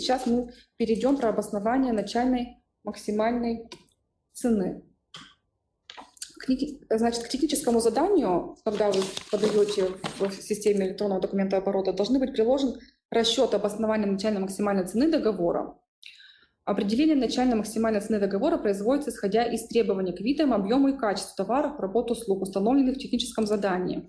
сейчас мы перейдем про обоснование начальной максимальной цены. Значит, к техническому заданию, когда вы подаете в системе электронного документа оборота, должны быть приложен расчет обоснования начальной максимальной цены договора. Определение начальной максимальной цены договора производится исходя из требований к видам, объему и качеству товаров, работ, услуг, установленных в техническом задании.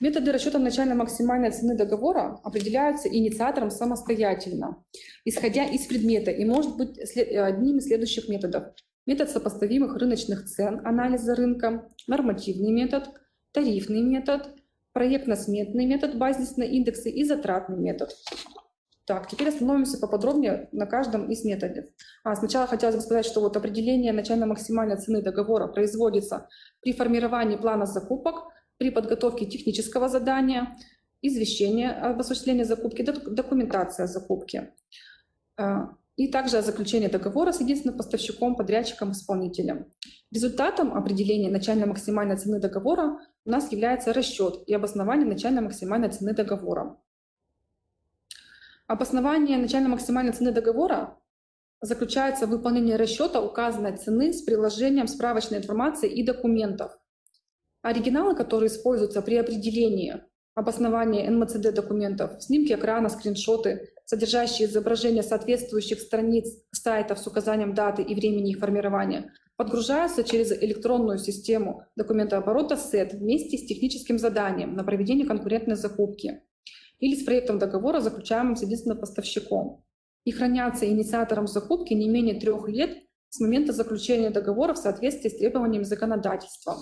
Методы расчета начальной максимальной цены договора определяются инициатором самостоятельно, исходя из предмета, и может быть одним из следующих методов. Метод сопоставимых рыночных цен, анализа рынка, нормативный метод, тарифный метод, проектно-сметный метод, базисные индексы и затратный метод. Так, теперь остановимся поподробнее на каждом из методов. А, сначала хотелось бы сказать, что вот определение начально-максимальной цены договора производится при формировании плана закупок, при подготовке технического задания, извещения об осуществлении закупки, документация закупки. А, и также о заключении договора с единственным поставщиком, подрядчиком, исполнителем. Результатом определения начально-максимальной цены договора у нас является расчет и обоснование начально-максимальной цены договора. Обоснование начально-максимальной цены договора заключается в выполнении расчета указанной цены с приложением справочной информации и документов. Оригиналы, которые используются при определении обоснования НМЦД документов, снимки экрана, скриншоты, содержащие изображения соответствующих страниц сайтов с указанием даты и времени их формирования, подгружаются через электронную систему документооборота SET вместе с техническим заданием на проведение конкурентной закупки или с проектом договора, заключаемым с единственным поставщиком, и хранятся инициатором закупки не менее трех лет с момента заключения договора в соответствии с требованиями законодательства.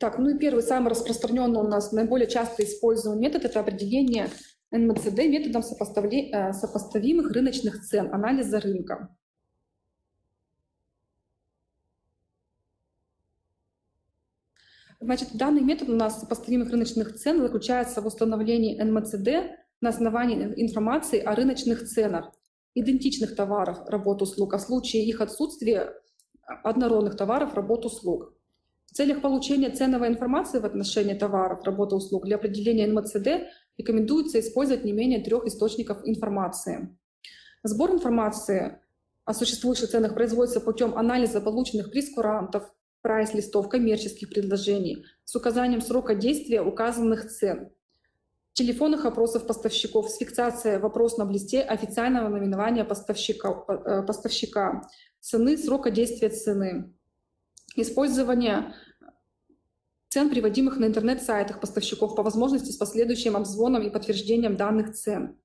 Так, ну и первый, самый распространенный у нас, наиболее часто используемый метод – это определение НМЦД методом э, сопоставимых рыночных цен, анализа рынка. Значит, данный метод у нас сопоставимых рыночных цен заключается в установлении НМЦД на основании информации о рыночных ценах идентичных товаров, работ, услуг, а в случае их отсутствия однородных товаров, работ, услуг. В целях получения ценовой информации в отношении товаров, работ, услуг для определения НМЦД рекомендуется использовать не менее трех источников информации. Сбор информации о существующих ценах производится путем анализа полученных прескурантов, прайс-листов, коммерческих предложений с указанием срока действия указанных цен, телефонных опросов поставщиков с фиксацией вопрос на листе официального наименования поставщика, э, поставщика, цены, срока действия цены, использование цен, приводимых на интернет-сайтах поставщиков по возможности с последующим обзвоном и подтверждением данных цен,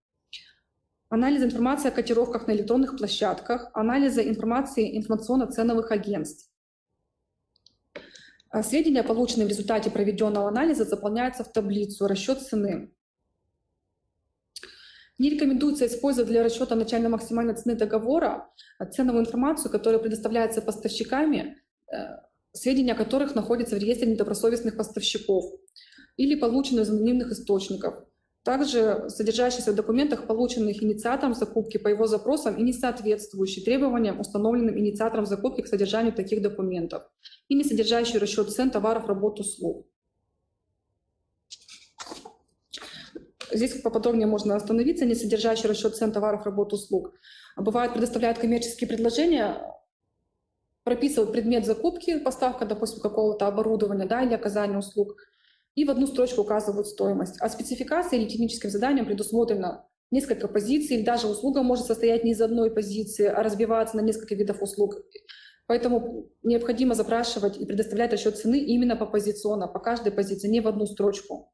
анализ информации о котировках на электронных площадках, анализа информации информационно-ценовых агентств, а сведения, полученные в результате проведенного анализа, заполняются в таблицу «Расчет цены». Не рекомендуется использовать для расчета начальной максимальной цены договора ценовую информацию, которая предоставляется поставщиками, сведения о которых находятся в реестре недобросовестных поставщиков или полученные из анонимных источников также содержащийся в документах, полученных инициатором закупки по его запросам и не соответствующий требованиям, установленным инициатором закупки к содержанию таких документов, и не содержащий расчет цен товаров, работ, услуг. Здесь поподробнее можно остановиться, не содержащий расчет цен товаров, работ, услуг. Бывает, предоставляют коммерческие предложения, прописывают предмет закупки, поставка, допустим, какого-то оборудования да, или оказания услуг – и в одну строчку указывают стоимость. А спецификация или техническим заданием предусмотрено несколько позиций, или даже услуга может состоять не из одной позиции, а разбиваться на несколько видов услуг. Поэтому необходимо запрашивать и предоставлять расчет цены именно по позиционно, по каждой позиции, не в одну строчку.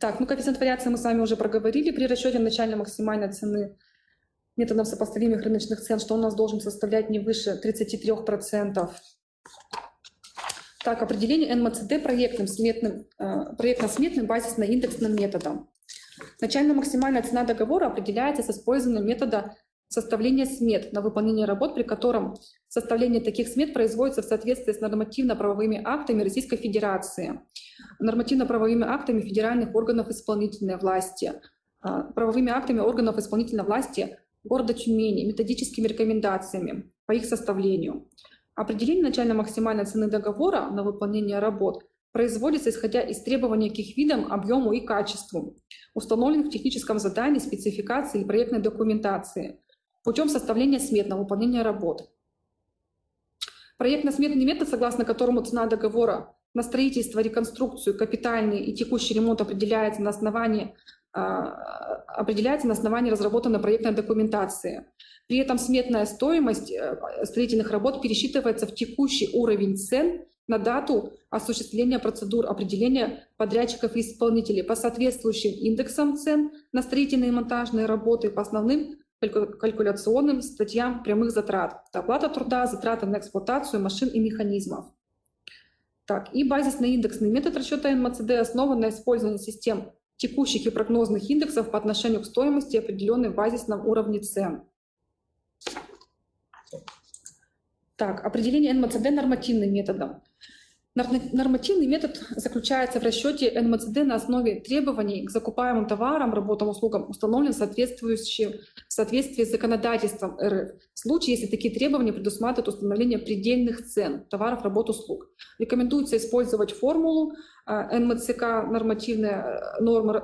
Так, ну коэффициент вариации мы с вами уже проговорили. При расчете начальной максимальной цены методом сопоставимых рыночных цен, что у нас должен составлять не выше 33%. Так, определение НМЦД проектным сметным, э, проектно-сметным базисно-индексным методом. Начальная максимальная цена договора определяется с использованием метода составления смет на выполнение работ, при котором составление таких смет производится в соответствии с нормативно-правовыми актами Российской Федерации, нормативно-правовыми актами федеральных органов исполнительной власти, э, правовыми актами органов исполнительной власти города Тюмени, методическими рекомендациями по их составлению. Определение начальной максимальной цены договора на выполнение работ производится исходя из требований к их видам, объему и качеству, установленных в техническом задании, спецификации или проектной документации, путем составления смет на выполнение работ. Проектно-сметный метод, согласно которому цена договора на строительство, реконструкцию, капитальный и текущий ремонт определяется на основании определяется на основании разработанной проектной документации. При этом сметная стоимость э, строительных работ пересчитывается в текущий уровень цен на дату осуществления процедур определения подрядчиков и исполнителей по соответствующим индексам цен на строительные и монтажные работы по основным калькуляционным статьям прямых затрат. Оплата труда, затраты на эксплуатацию машин и механизмов. Так, и базисный индексный метод расчета НМЦД основан на использовании систем текущих и прогнозных индексов по отношению к стоимости, определенной в базисном уровне цен. Так, определение НМЦД нормативным методом. Нормативный метод заключается в расчете НМЦД на основе требований к закупаемым товарам, работам, услугам, установленным в соответствии с законодательством РФ. В случае, если такие требования предусматривают установление предельных цен товаров, работ, услуг. Рекомендуется использовать формулу э, НМЦК нормативная э, норма э,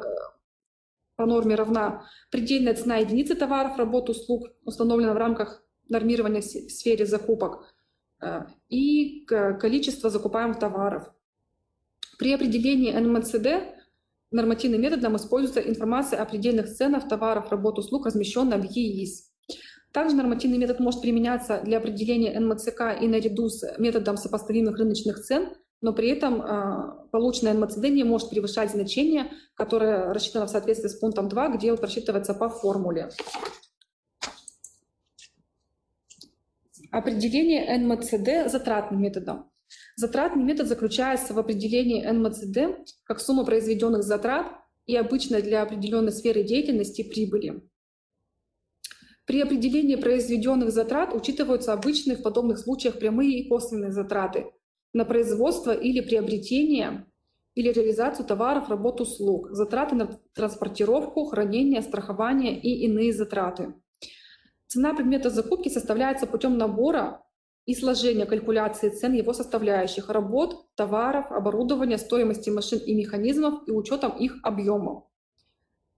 по норме равна предельная цена единицы товаров, работ, услуг, установлена в рамках нормирования в сфере закупок, и количество закупаемых товаров. При определении НМЦД нормативным методом используется информация о предельных ценах товаров, работ, услуг, размещенная в ЕИС. Также нормативный метод может применяться для определения НМЦК и наряду с методом сопоставимых рыночных цен, но при этом э, полученное НМЦД не может превышать значение, которое рассчитано в соответствии с пунктом 2, где он просчитывается по формуле. Определение НМЦД затратным методом. Затратный метод заключается в определении НМЦД как сумма произведенных затрат и обычно для определенной сферы деятельности прибыли. При определении произведенных затрат учитываются обычные в подобных случаях прямые и косвенные затраты на производство или приобретение или реализацию товаров, работ, услуг, затраты на транспортировку, хранение, страхование и иные затраты. Цена предмета закупки составляется путем набора и сложения калькуляции цен его составляющих, работ, товаров, оборудования, стоимости машин и механизмов и учетом их объемов.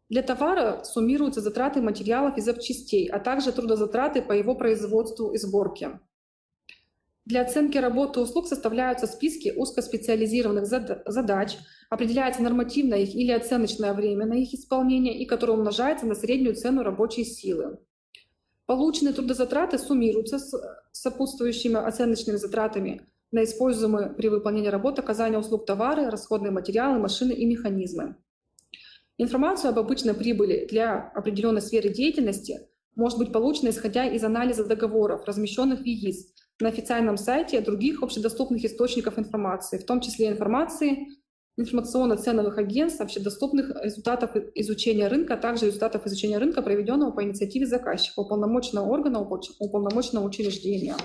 Для товара суммируются затраты материалов и запчастей, а также трудозатраты по его производству и сборке. Для оценки работы услуг составляются списки узкоспециализированных задач, определяется нормативное их или оценочное время на их исполнение и которое умножается на среднюю цену рабочей силы. Полученные трудозатраты суммируются с сопутствующими оценочными затратами на используемые при выполнении работ оказания услуг товары, расходные материалы, машины и механизмы. Информацию об обычной прибыли для определенной сферы деятельности может быть получена исходя из анализа договоров, размещенных в ЕИС, на официальном сайте других общедоступных источников информации, в том числе информации информационно-ценовых агентств, общедоступных результатов изучения рынка, а также результатов изучения рынка, проведенного по инициативе заказчика, уполномоченного органа, уполномоченного учреждения.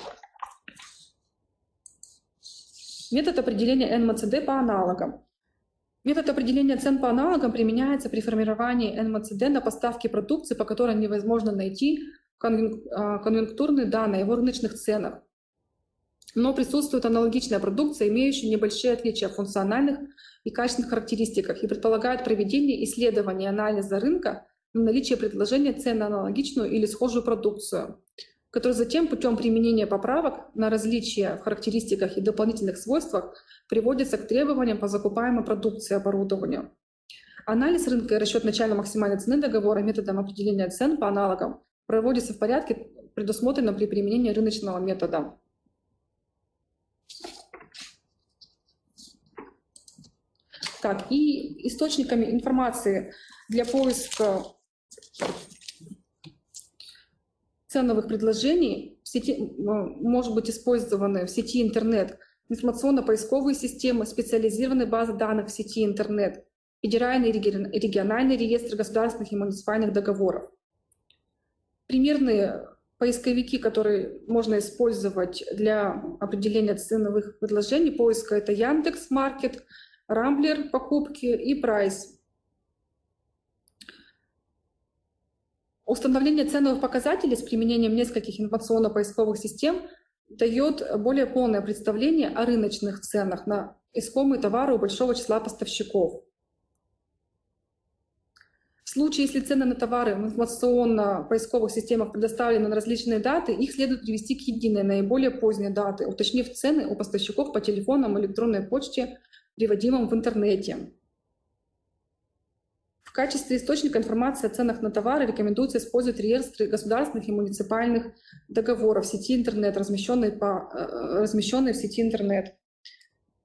Метод определения НМЦД по аналогам. Метод определения цен по аналогам применяется при формировании НМЦД на поставки продукции, по которой невозможно найти а, конъюнктурные данные о рыночных ценах. Но присутствует аналогичная продукция, имеющая небольшие отличия в функциональных и качественных характеристиках и предполагает проведение исследования и анализа рынка на наличие предложения цен на аналогичную или схожую продукцию, который затем путем применения поправок на различия в характеристиках и дополнительных свойствах приводится к требованиям по закупаемой продукции и оборудованию. Анализ рынка и расчет начальной максимальной цены договора методом определения цен по аналогам проводится в порядке, предусмотренном при применении рыночного метода. Так, и источниками информации для поиска ценовых предложений в сети, может быть использованы в сети интернет информационно-поисковые системы, специализированные базы данных в сети интернет, федеральный и региональный реестр государственных и муниципальных договоров. Примерные поисковики, которые можно использовать для определения ценовых предложений поиска, это Яндекс.Маркет, Рамблер покупки и Прайс. Установление ценовых показателей с применением нескольких информационно-поисковых систем дает более полное представление о рыночных ценах на искомые товары у большого числа поставщиков. В случае, если цены на товары в информационно-поисковых системах предоставлены на различные даты, их следует привести к единой, наиболее поздней даты, уточнив цены у поставщиков по телефонам, электронной почте, приводимым в интернете. В качестве источника информации о ценах на товары рекомендуется использовать реестры государственных и муниципальных договоров сети интернет, размещенные, по, э, размещенные в сети интернет.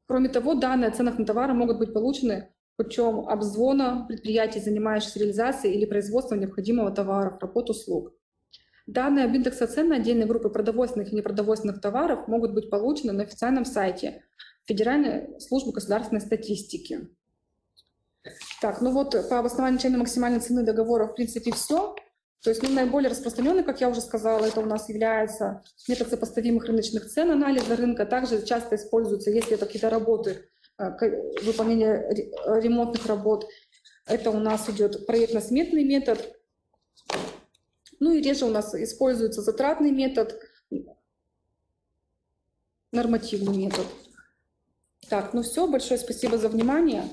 Кроме того, данные о ценах на товары могут быть получены путем обзвона предприятий, занимающихся реализацией или производством необходимого товара, работ, услуг. Данные об индексе цен на отдельные группы продовольственных и непродовольственных товаров могут быть получены на официальном сайте Федеральной службы государственной статистики. Так, ну вот по обоснованию начальной максимальной цены договора в принципе все. То есть ну, наиболее распространенный, как я уже сказала, это у нас является метод сопоставимых рыночных цен, анализа рынка. Также часто используется, если это какие-то работы Э, выполнения э, ремонтных работ. Это у нас идет проектно-сметный метод. Ну и реже у нас используется затратный метод, нормативный метод. Так, ну все, большое спасибо за внимание.